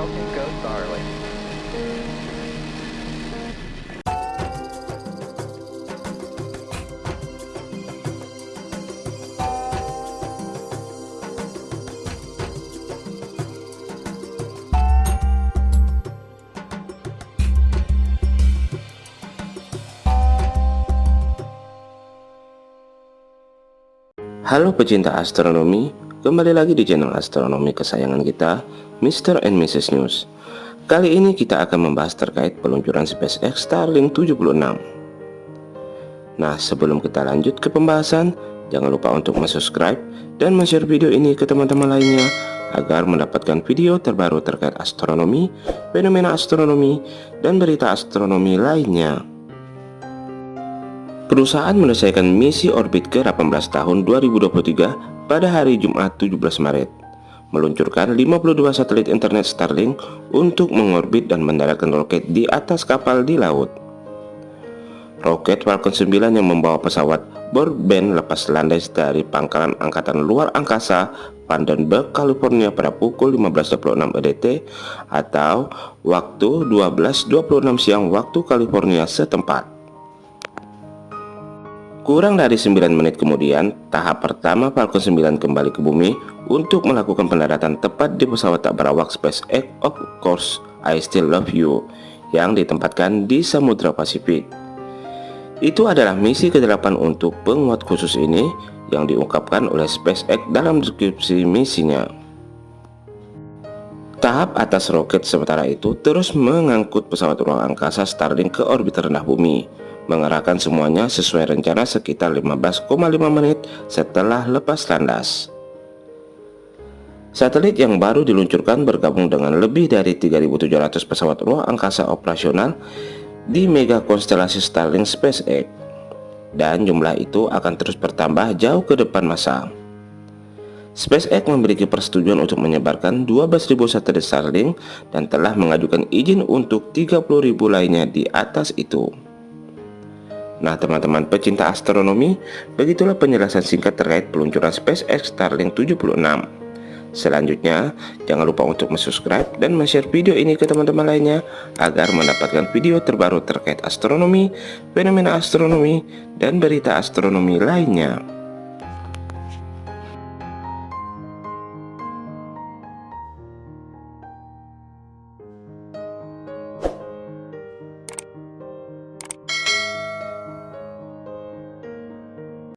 Falcon go Starlink. Halo pecinta astronomi, kembali lagi di channel astronomi kesayangan kita, Mr. and Mrs. News. Kali ini kita akan membahas terkait peluncuran SpaceX Starlink 76. Nah, sebelum kita lanjut ke pembahasan, jangan lupa untuk subscribe dan share video ini ke teman-teman lainnya agar mendapatkan video terbaru terkait astronomi, fenomena astronomi, dan berita astronomi lainnya. Perusahaan menyelesaikan misi orbit ke-18 tahun 2023 pada hari Jumat 17 Maret meluncurkan 52 satelit internet Starlink untuk mengorbit dan mendaratkan roket di atas kapal di laut. Roket Falcon 9 yang membawa pesawat Broadband lepas landai dari pangkalan angkatan luar angkasa Vandenberg, California pada pukul 15.26 EDT atau waktu 12.26 siang waktu California setempat. Kurang dari 9 menit kemudian, tahap pertama Falcon 9 kembali ke bumi untuk melakukan pendaratan tepat di pesawat tak berawak SpaceX Of Course I Still Love You yang ditempatkan di Samudra Pasifik. Itu adalah misi ke-8 untuk penguat khusus ini yang diungkapkan oleh SpaceX dalam deskripsi misinya. Tahap atas roket sementara itu terus mengangkut pesawat ruang angkasa Starlink ke orbit rendah bumi mengerahkan semuanya sesuai rencana sekitar 15,5 menit setelah lepas landas. Satelit yang baru diluncurkan bergabung dengan lebih dari 3.700 pesawat ruang angkasa operasional di mega konstelasi Starlink SpaceX dan jumlah itu akan terus bertambah jauh ke depan masa. SpaceX memiliki persetujuan untuk menyebarkan 12.000 satelit Starlink dan telah mengajukan izin untuk 30.000 lainnya di atas itu. Nah teman-teman pecinta astronomi, begitulah penjelasan singkat terkait peluncuran SpaceX Starlink 76. Selanjutnya, jangan lupa untuk subscribe dan share video ini ke teman-teman lainnya agar mendapatkan video terbaru terkait astronomi, fenomena astronomi, dan berita astronomi lainnya.